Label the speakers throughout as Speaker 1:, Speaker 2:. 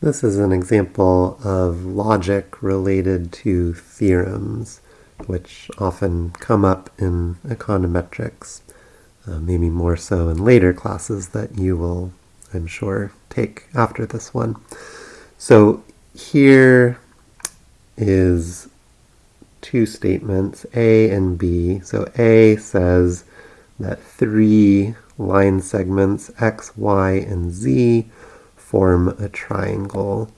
Speaker 1: This is an example of logic related to theorems, which often come up in econometrics, uh, maybe more so in later classes that you will, I'm sure, take after this one. So here is two statements, A and B. So A says that three line segments, X, Y, and Z, form a triangle.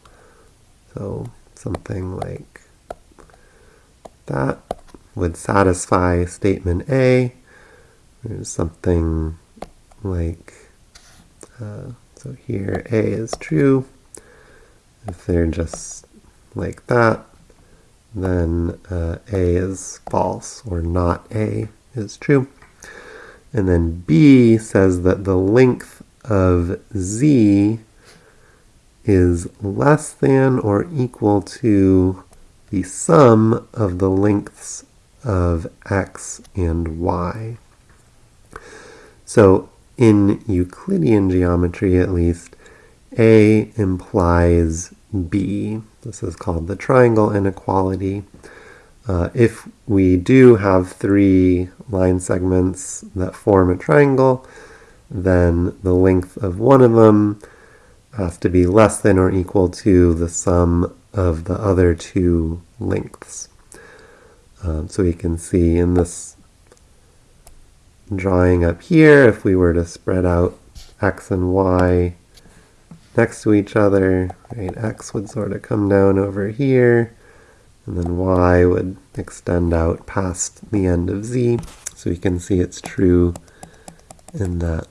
Speaker 1: So something like that would satisfy statement A. There's something like, uh, so here A is true. If they're just like that, then uh, A is false, or not A is true. And then B says that the length of Z is less than or equal to the sum of the lengths of X and Y. So in Euclidean geometry at least, A implies B. This is called the triangle inequality. Uh, if we do have three line segments that form a triangle, then the length of one of them has to be less than or equal to the sum of the other two lengths. Um, so we can see in this drawing up here, if we were to spread out x and y next to each other, right, x would sort of come down over here, and then y would extend out past the end of z. So we can see it's true in that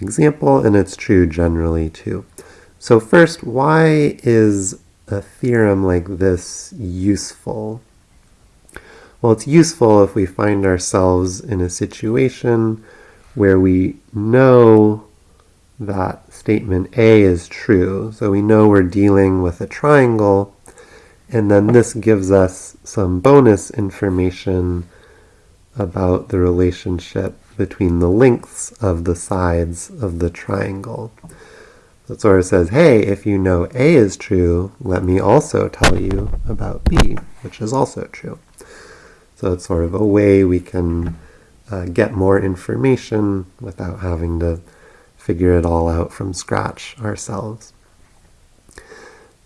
Speaker 1: example, and it's true generally too. So first, why is a theorem like this useful? Well, it's useful if we find ourselves in a situation where we know that statement A is true. So we know we're dealing with a triangle, and then this gives us some bonus information about the relationship between the lengths of the sides of the triangle. So it sort of says, hey, if you know A is true, let me also tell you about B, which is also true. So it's sort of a way we can uh, get more information without having to figure it all out from scratch ourselves.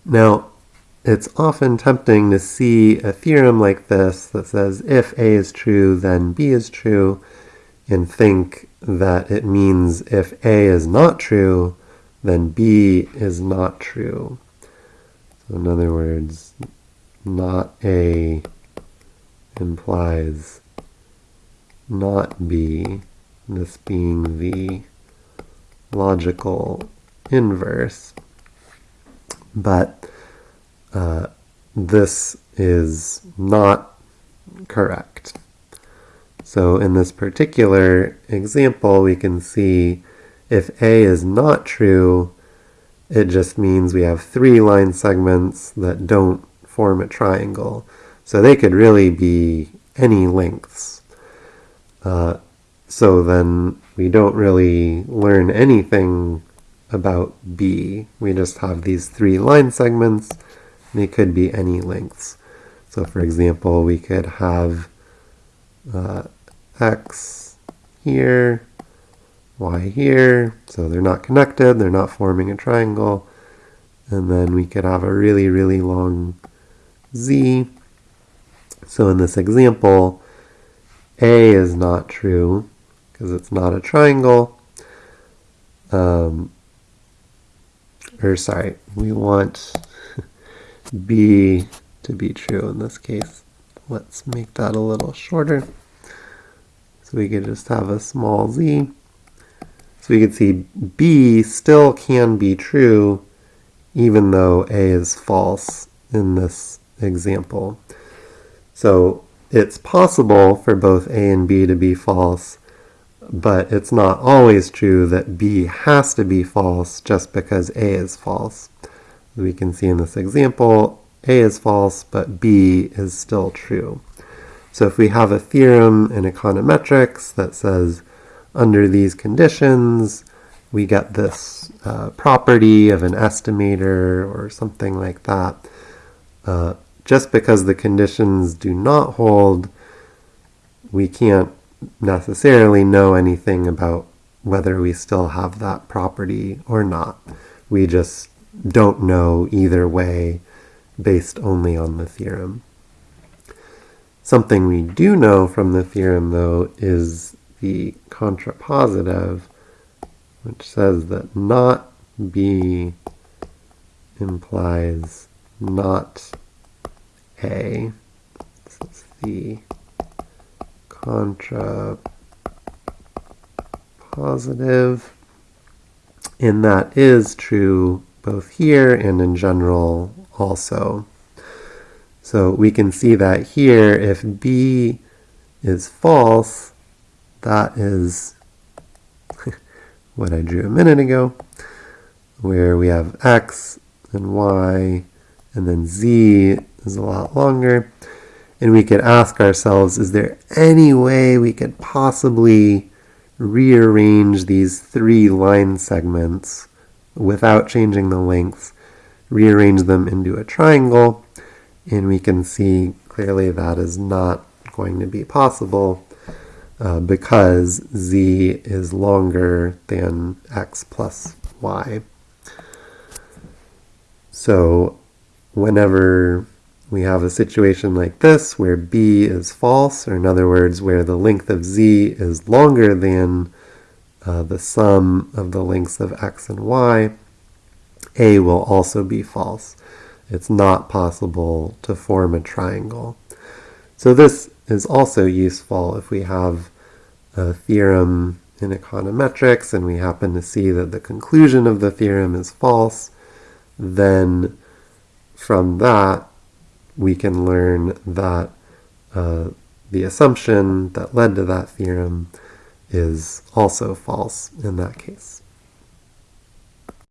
Speaker 1: Now, it's often tempting to see a theorem like this that says if A is true, then B is true, and think that it means if A is not true, then B is not true. So in other words, not A implies not B, this being the logical inverse. But uh, this is not correct. So in this particular example, we can see if A is not true, it just means we have three line segments that don't form a triangle. So they could really be any lengths. Uh, so then we don't really learn anything about B. We just have these three line segments. They could be any lengths. So for example, we could have uh, x here, y here, so they're not connected, they're not forming a triangle, and then we could have a really, really long z. So in this example, A is not true, because it's not a triangle. Um, or sorry, we want B to be true in this case. Let's make that a little shorter. So we could just have a small z. So we could see B still can be true even though A is false in this example. So it's possible for both A and B to be false, but it's not always true that B has to be false just because A is false. We can see in this example, A is false, but B is still true. So if we have a theorem in econometrics that says under these conditions, we get this uh, property of an estimator or something like that. Uh, just because the conditions do not hold, we can't necessarily know anything about whether we still have that property or not. We just don't know either way based only on the theorem. Something we do know from the theorem, though, is the contrapositive, which says that not B implies not A. This is the contra positive. And that is true both here and in general also. So we can see that here, if B is false, that is what I drew a minute ago, where we have X and Y, and then Z is a lot longer. And we could ask ourselves, is there any way we could possibly rearrange these three line segments without changing the lengths, rearrange them into a triangle, and we can see clearly that is not going to be possible uh, because z is longer than x plus y. So whenever we have a situation like this where b is false, or in other words, where the length of z is longer than uh, the sum of the lengths of x and y, a will also be false. It's not possible to form a triangle. So this is also useful if we have a theorem in econometrics and we happen to see that the conclusion of the theorem is false, then from that we can learn that uh, the assumption that led to that theorem is also false in that case.